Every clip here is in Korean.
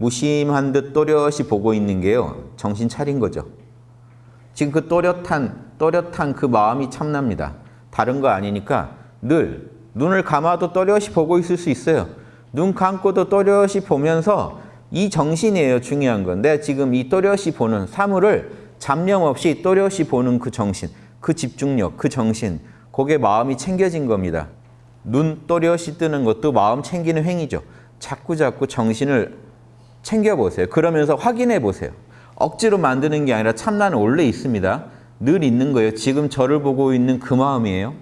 무심한 듯 또렷이 보고 있는 게요. 정신 차린 거죠. 지금 그 또렷한 또렷한 그 마음이 참납니다. 다른 거 아니니까 늘 눈을 감아도 또렷이 보고 있을 수 있어요. 눈 감고도 또렷이 보면서 이 정신이에요. 중요한 건. 내가 지금 이 또렷이 보는 사물을 잡념 없이 또렷이 보는 그 정신, 그 집중력, 그 정신, 그게 마음이 챙겨진 겁니다. 눈 또렷이 뜨는 것도 마음 챙기는 행위죠. 자꾸 자꾸 정신을 챙겨보세요. 그러면서 확인해 보세요. 억지로 만드는 게 아니라 참나는 원래 있습니다. 늘 있는 거예요. 지금 저를 보고 있는 그 마음이에요.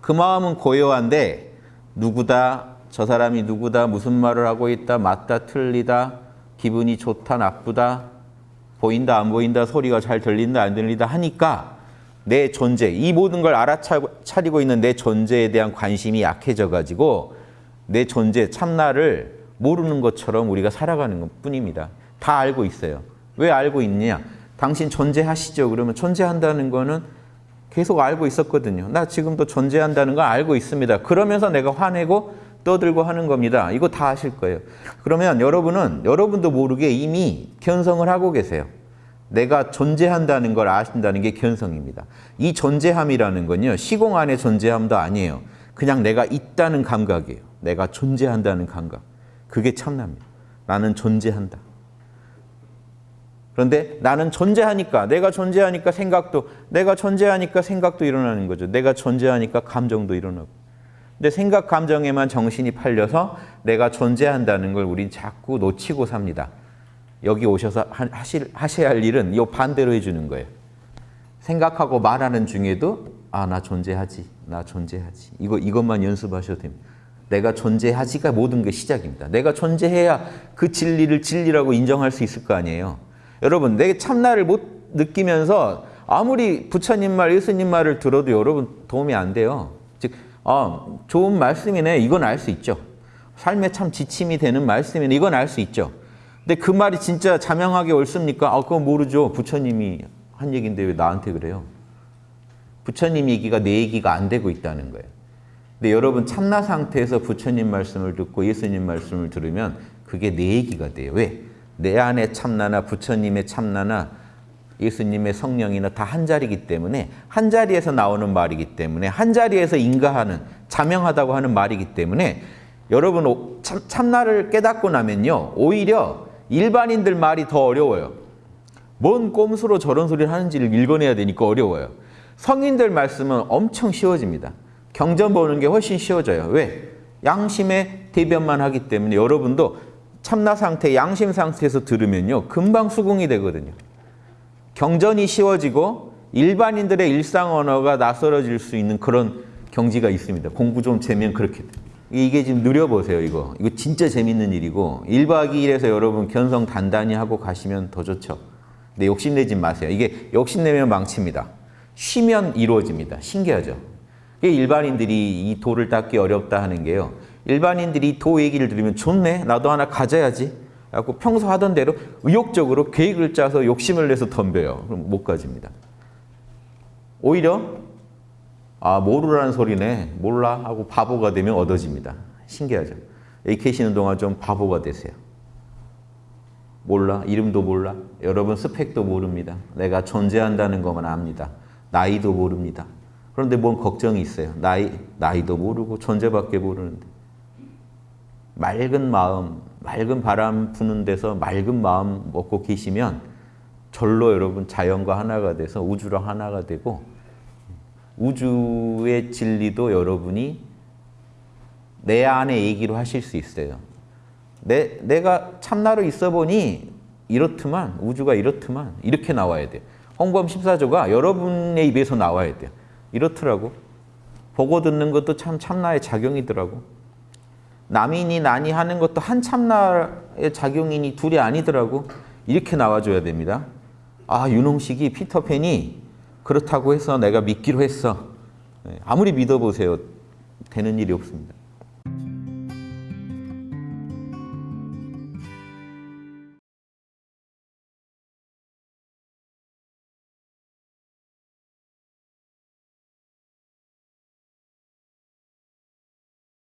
그 마음은 고요한데 누구다, 저 사람이 누구다, 무슨 말을 하고 있다, 맞다, 틀리다, 기분이 좋다, 나쁘다, 보인다, 안 보인다, 소리가 잘 들린다, 안 들린다 하니까 내 존재, 이 모든 걸 알아차리고 있는 내 존재에 대한 관심이 약해져 가지고 내 존재, 참나를 모르는 것처럼 우리가 살아가는 것 뿐입니다. 다 알고 있어요. 왜 알고 있냐? 당신 존재하시죠? 그러면 존재한다는 거는 계속 알고 있었거든요. 나 지금도 존재한다는 걸 알고 있습니다. 그러면서 내가 화내고 떠들고 하는 겁니다. 이거 다 아실 거예요. 그러면 여러분은 여러분도 모르게 이미 견성을 하고 계세요. 내가 존재한다는 걸 아신다는 게 견성입니다. 이 존재함이라는 건요. 시공 안의 존재함도 아니에요. 그냥 내가 있다는 감각이에요. 내가 존재한다는 감각. 그게 참납니다. 나는 존재한다. 그런데 나는 존재하니까 내가 존재하니까 생각도 내가 존재하니까 생각도 일어나는 거죠. 내가 존재하니까 감정도 일어나고. 근데 생각 감정에만 정신이 팔려서 내가 존재한다는 걸 우린 자꾸 놓치고 삽니다. 여기 오셔서 하실, 하셔야 할 일은 이 반대로 해주는 거예요. 생각하고 말하는 중에도 아, 나 존재하지. 나 존재하지. 이거, 이것만 연습하셔도 됩니다. 내가 존재하지가 모든 게 시작입니다. 내가 존재해야 그 진리를 진리라고 인정할 수 있을 거 아니에요. 여러분, 내 참나를 못 느끼면서 아무리 부처님 말, 예수님 말을 들어도 여러분 도움이 안 돼요. 즉, 아, 좋은 말씀이네. 이건 알 수 있죠. 삶에 참 지침이 되는 말씀이네. 이건 알 수 있죠. 근데 그 말이 진짜 자명하게 옳습니까? 아, 그건 모르죠. 부처님이 한 얘기인데 왜 나한테 그래요? 부처님 얘기가 내 얘기가 안 되고 있다는 거예요. 근데 여러분 참나 상태에서 부처님 말씀을 듣고 예수님 말씀을 들으면 그게 내 얘기가 돼요. 왜? 내 안에 참나나 부처님의 참나나 예수님의 성령이나 다 한 자리이기 때문에 한 자리에서 나오는 말이기 때문에 한 자리에서 인가하는 자명하다고 하는 말이기 때문에 여러분 참, 참나를 깨닫고 나면요 오히려 일반인들 말이 더 어려워요. 뭔 꼼수로 저런 소리를 하는지를 읽어내야 되니까 어려워요. 성인들 말씀은 엄청 쉬워집니다. 경전 보는 게 훨씬 쉬워져요. 왜? 양심의 대변만 하기 때문에 여러분도 참나 상태, 양심 상태에서 들으면요. 금방 수긍이 되거든요. 경전이 쉬워지고 일반인들의 일상 언어가 낯설어질 수 있는 그런 경지가 있습니다. 공부 좀 재면 그렇게 돼요. 이게 지금 느려보세요, 이거. 이거 진짜 재밌는 일이고 1박 2일에서 여러분 견성 단단히 하고 가시면 더 좋죠. 근데 욕심내지 마세요. 이게 욕심내면 망칩니다. 쉬면 이루어집니다. 신기하죠? 일반인들이 이 도를 닦기 어렵다 하는 게요. 일반인들이 도 얘기를 들으면 좋네, 나도 하나 가져야지. 하고 평소 하던 대로 의욕적으로 계획을 짜서 욕심을 내서 덤벼요. 그럼 못 가집니다. 오히려 아 모르라는 소리네 몰라 하고 바보가 되면 얻어집니다. 신기하죠. 여기 계시는 동안 좀 바보가 되세요. 몰라 이름도 몰라 여러분 스펙도 모릅니다. 내가 존재한다는 것만 압니다. 나이도 모릅니다. 그런데 뭔 걱정이 있어요. 나이, 나이도 모르고 존재밖에 모르는데 맑은 마음, 맑은 바람 부는 데서 맑은 마음 먹고 계시면 절로 여러분 자연과 하나가 돼서 우주랑 하나가 되고 우주의 진리도 여러분이 내 안에 얘기로 하실 수 있어요. 내, 내가 참나로 있어 보니 이렇더만 우주가 이렇더만 이렇게 나와야 돼요. 홍범 심사조가 여러분의 입에서 나와야 돼요. 이렇더라고. 보고 듣는 것도 참 참나의 작용이더라고. 남이니 나니 하는 것도 한 참나의 작용이니 둘이 아니더라고. 이렇게 나와줘야 됩니다. 아 윤홍식이 피터팬이 그렇다고 해서 내가 믿기로 했어. 아무리 믿어보세요. 되는 일이 없습니다.